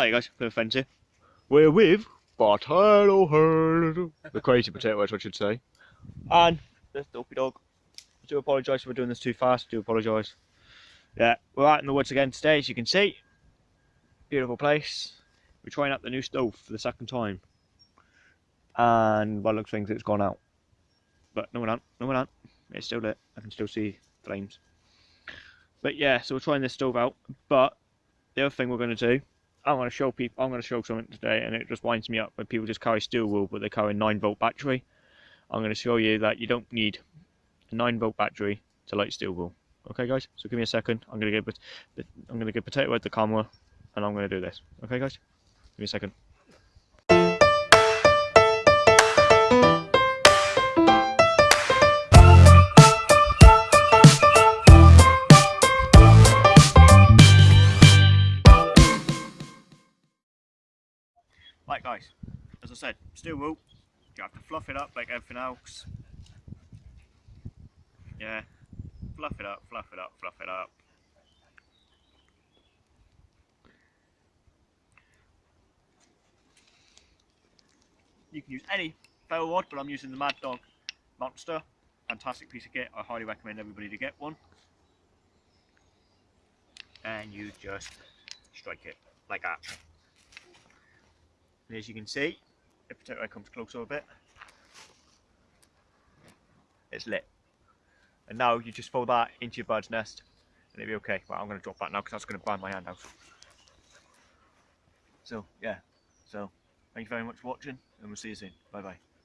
Hi guys, bit of here. We're with Head, the crazy potato head, I should say, and the dopey dog. I do apologise for doing this too fast. I do apologise. Yeah, we're out in the woods again today, as you can see. Beautiful place. We're trying out the new stove for the second time, and by looks things, it's gone out. But no one on, no one on. It's still lit. I can still see flames. But yeah, so we're trying this stove out. But the other thing we're going to do I'm going to show people. I'm going to show something today, and it just winds me up when people just carry steel wool, but they carry a nine volt battery. I'm going to show you that you don't need a nine volt battery to light steel wool. Okay, guys. So give me a second. I'm going to give I'm going to get potato head the camera, and I'm going to do this. Okay, guys. Give me a second. Right guys, as I said, steel wool, you have to fluff it up like everything else. Yeah, fluff it up, fluff it up, fluff it up. You can use any ferro rod, but I'm using the Mad Dog Monster. Fantastic piece of kit, I highly recommend everybody to get one. And you just strike it like that. And as you can see, if potato head comes closer a bit, it's lit. And now you just fold that into your bird's nest and it'll be okay. Well, I'm going to drop that now because that's going to burn my hand out. So, yeah. So, thank you very much for watching and we'll see you soon. Bye bye.